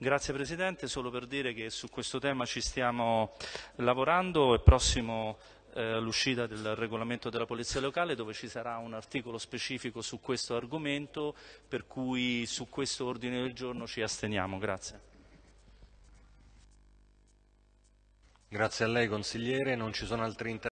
Grazie Presidente, solo per dire che su questo tema ci stiamo lavorando, è prossimo eh, l'uscita del regolamento della Polizia Locale dove ci sarà un articolo specifico su questo argomento, per cui su questo ordine del giorno ci asteniamo. Grazie. Grazie a lei consigliere, non ci sono altri interventi.